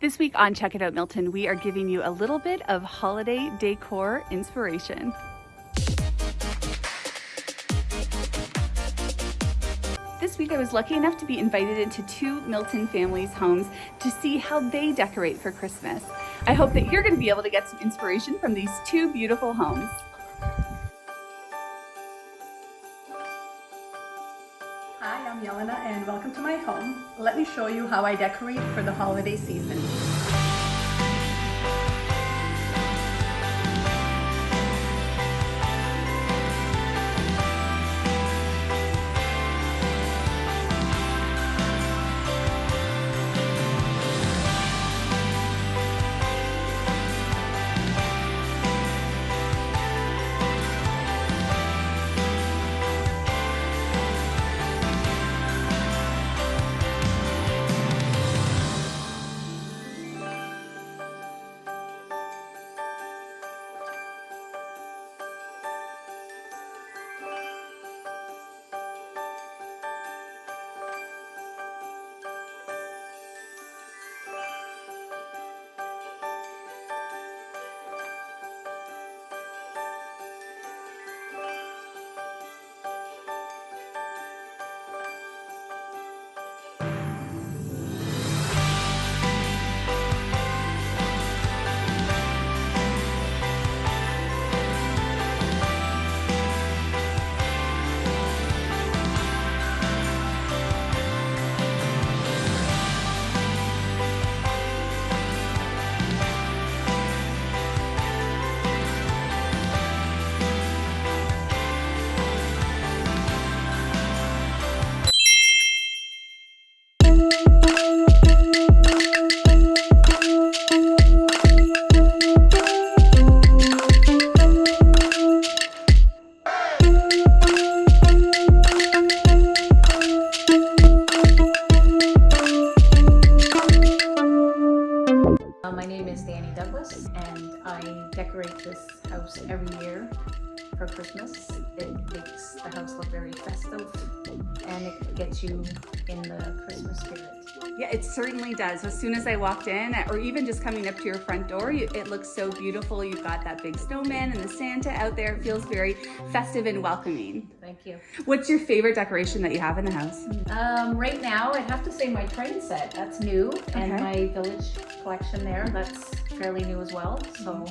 This week on Check It Out Milton, we are giving you a little bit of holiday decor inspiration. This week I was lucky enough to be invited into two Milton families' homes to see how they decorate for Christmas. I hope that you're going to be able to get some inspiration from these two beautiful homes. Yelena and welcome to my home. Let me show you how I decorate for the holiday season. Uh, my name is Danny Douglas and I decorate this house every year for Christmas. It makes the house look very festive and it gets you in the Christmas spirit. Yeah, it certainly does. As soon as I walked in, or even just coming up to your front door, you, it looks so beautiful. You've got that big snowman and the Santa out there. It feels very festive and welcoming. Thank you. What's your favorite decoration that you have in the house? Um, right now, I'd have to say my train set, that's new. And my village collection there, that's fairly new as well. So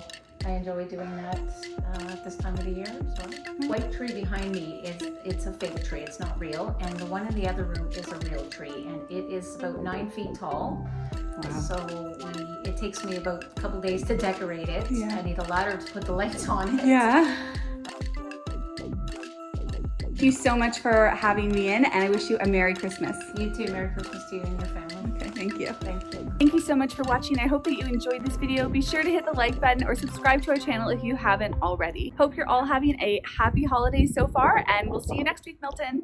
I enjoy doing that uh, at this time of the year as well. White tree behind me is, it's a fake tree, it's not real. And the one in the other room is a real tree and it is about nine feet tall. Wow. So we, it takes me about a couple days to decorate it. Yeah. I need a ladder to put the lights on it. Yeah. Thank you so much for having me in, and I wish you a Merry Christmas. You too, Merry Christmas to you and your family. Okay, thank you. Thank you. Thank you so much for watching. I hope that you enjoyed this video. Be sure to hit the like button or subscribe to our channel if you haven't already. Hope you're all having a happy holiday so far, and we'll see you next week, Milton.